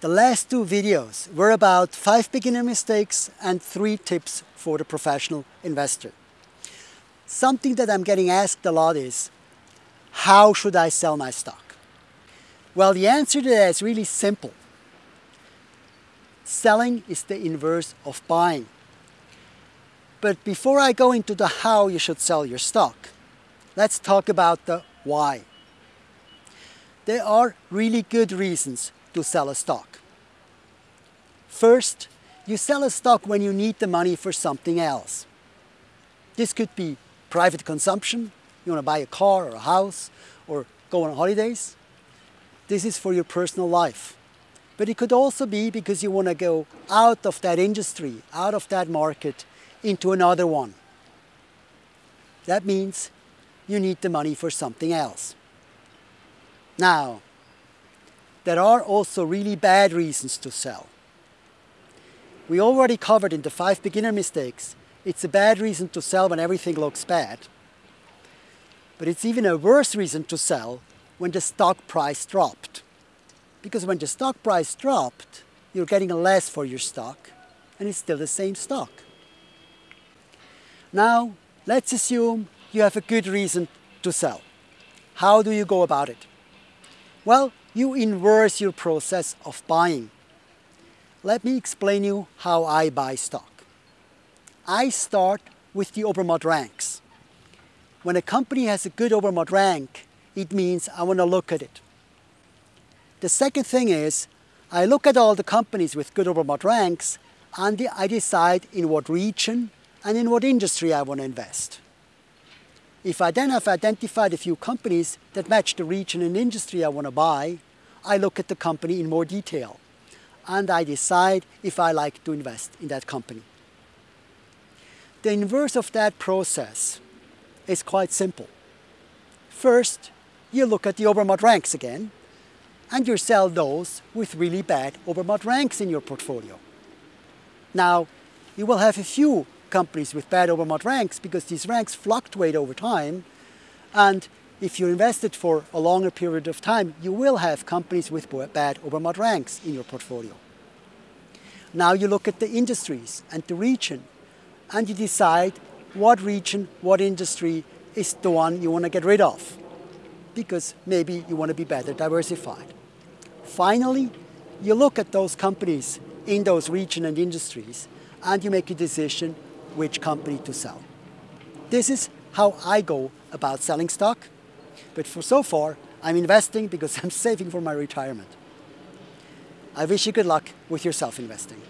The last two videos were about five beginner mistakes and three tips for the professional investor. Something that I'm getting asked a lot is, how should I sell my stock? Well, the answer to that is really simple. Selling is the inverse of buying. But before I go into the how you should sell your stock, let's talk about the why. There are really good reasons to sell a stock. First, you sell a stock when you need the money for something else. This could be private consumption, you want to buy a car or a house or go on holidays. This is for your personal life. But it could also be because you want to go out of that industry, out of that market, into another one. That means you need the money for something else. Now, there are also really bad reasons to sell. We already covered in the five beginner mistakes, it's a bad reason to sell when everything looks bad. But it's even a worse reason to sell when the stock price dropped. Because when the stock price dropped, you're getting less for your stock and it's still the same stock. Now, let's assume you have a good reason to sell. How do you go about it? Well, you inverse your process of buying. Let me explain you how I buy stock. I start with the Obermatt ranks. When a company has a good Obermatt rank, it means I want to look at it. The second thing is, I look at all the companies with good Obermatt ranks and I decide in what region and in what industry I want to invest. If I then have identified a few companies that match the region and industry I want to buy, I look at the company in more detail and I decide if I like to invest in that company. The inverse of that process is quite simple. First, you look at the Obermatt ranks again and you sell those with really bad Obermatt ranks in your portfolio. Now, you will have a few companies with bad Obermatt ranks because these ranks fluctuate over time. And if you invested for a longer period of time, you will have companies with bad Obermatt ranks in your portfolio. Now you look at the industries and the region and you decide what region, what industry is the one you want to get rid of because maybe you want to be better diversified. Finally, you look at those companies in those region and industries and you make a decision which company to sell. This is how I go about selling stock. But for so far, I'm investing because I'm saving for my retirement. I wish you good luck with your self-investing.